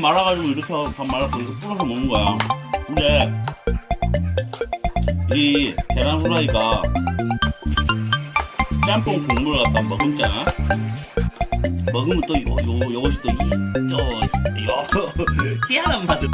말아가지고 이렇게 밥 말아서 이렇게 풀어서 먹는 거야. 근데 이 계란 후라이가 짬뽕 국물 갖다 먹으잖아. 먹으면 또 요, 요, 요것이 또, 이, 또, 요, 희한한 맛을.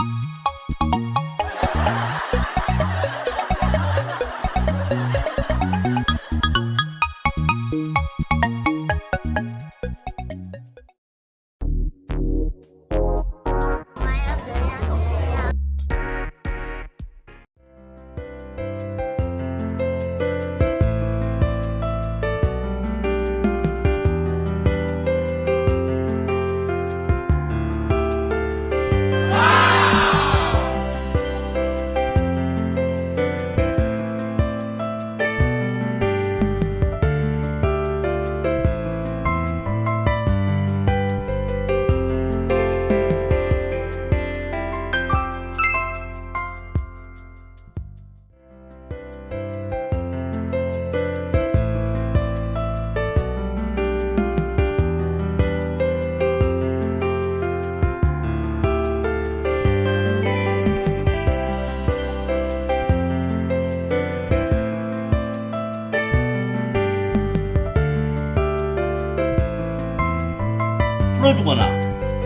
풀어주거나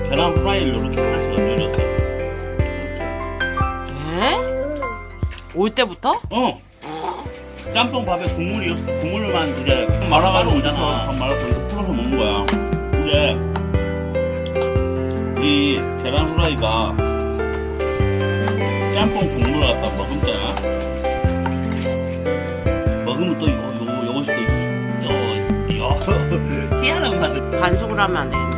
계란 후라이를 이렇게 하나씩 얹어줬어. 에? 올 때부터? 어. 짬뽕 밥에 국물이 국물만 이제 말아가지고 오잖아. 밥 말아서 이렇게 풀어서 먹는 거야. 근데 이 계란 후라이가 짬뽕 국물 갖다 먹으잖아. 먹으면 또 요, 요, 요것이 또, 이, 또, 요, 희한한 맛을. 반숙을 하면 안 되겠네.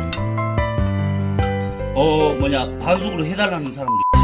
어, 뭐냐, 반숙으로 해달라는 사람들.